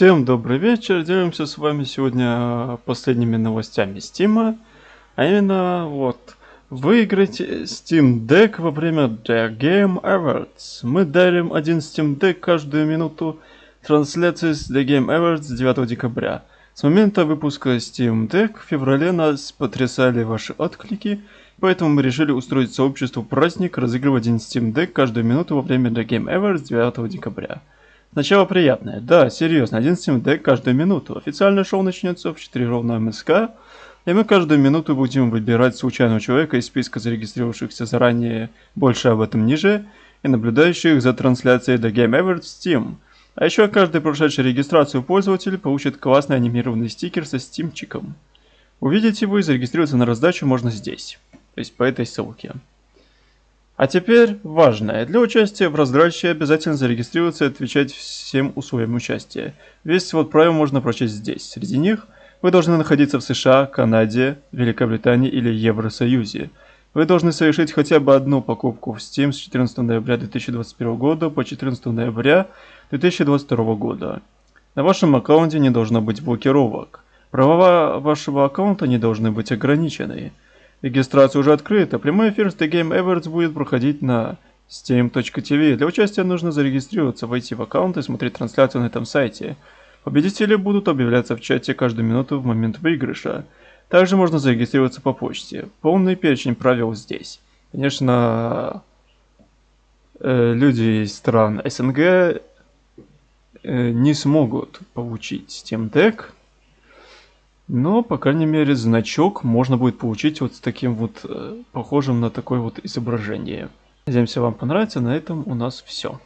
Всем добрый вечер, делимся с вами сегодня э, последними новостями Стима. А именно, вот, выиграть Steam Deck во время The Game Awards. Мы дарим один Steam Deck каждую минуту трансляции с The Game Awards 9 декабря. С момента выпуска Steam Deck в феврале нас потрясали ваши отклики, поэтому мы решили устроить сообществу праздник, разыгрывать один Steam Deck каждую минуту во время The Game Awards 9 декабря. Сначала приятное. Да, серьезно, один Deck каждую минуту. Официальное шоу начнется в 4 ровно МСК, и мы каждую минуту будем выбирать случайного человека из списка зарегистрировавшихся заранее, больше об этом ниже, и наблюдающих за трансляцией The Game Awards в Steam. А еще каждый прошедший регистрацию пользователь получит классный анимированный стикер со стимчиком. Увидеть его и зарегистрироваться на раздачу можно здесь, то есть по этой ссылке. А теперь важное. Для участия в раздаче обязательно зарегистрироваться и отвечать всем условиям участия. Весь свод правил можно прочесть здесь. Среди них вы должны находиться в США, Канаде, Великобритании или Евросоюзе. Вы должны совершить хотя бы одну покупку в Steam с 14 ноября 2021 года по 14 ноября 2022 года. На вашем аккаунте не должно быть блокировок. Права вашего аккаунта не должны быть ограничены. Регистрация уже открыта. Прямой эфир с The Game Awards будет проходить на steam.tv. Для участия нужно зарегистрироваться, войти в аккаунт и смотреть трансляцию на этом сайте. Победители будут объявляться в чате каждую минуту в момент выигрыша. Также можно зарегистрироваться по почте. Полный перечень правил здесь. Конечно, э, люди из стран СНГ э, не смогут получить Steam Deck, но, по крайней мере, значок можно будет получить вот с таким вот, э, похожим на такое вот изображение. Надеемся, вам понравится. На этом у нас все.